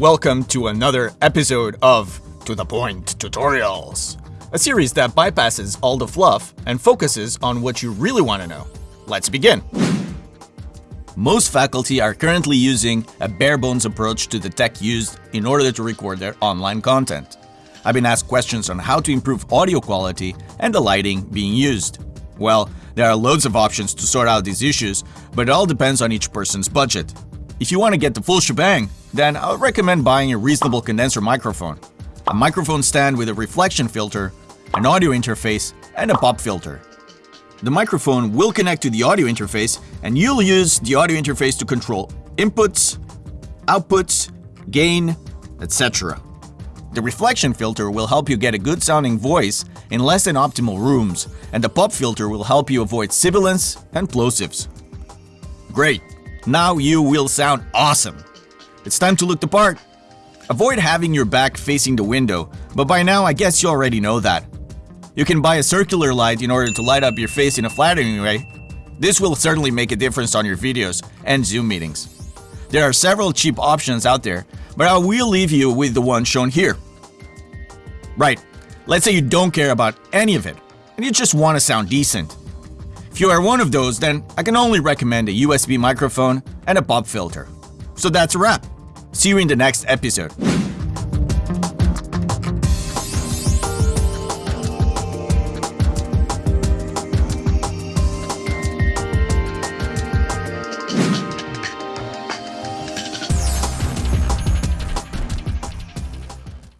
welcome to another episode of To The Point Tutorials, a series that bypasses all the fluff and focuses on what you really want to know. Let's begin. Most faculty are currently using a bare-bones approach to the tech used in order to record their online content. I've been asked questions on how to improve audio quality and the lighting being used. Well, there are loads of options to sort out these issues, but it all depends on each person's budget. If you want to get the full shebang, then I would recommend buying a reasonable condenser microphone, a microphone stand with a reflection filter, an audio interface, and a pop filter. The microphone will connect to the audio interface and you'll use the audio interface to control inputs, outputs, gain, etc. The reflection filter will help you get a good sounding voice in less than optimal rooms, and the pop filter will help you avoid sibilance and plosives. Great! Now you will sound awesome! It's time to look the part! Avoid having your back facing the window, but by now I guess you already know that. You can buy a circular light in order to light up your face in a flattering way. This will certainly make a difference on your videos and Zoom meetings. There are several cheap options out there, but I will leave you with the one shown here. Right, let's say you don't care about any of it, and you just want to sound decent. If you are one of those, then I can only recommend a USB microphone and a pop filter. So that's a wrap. See you in the next episode.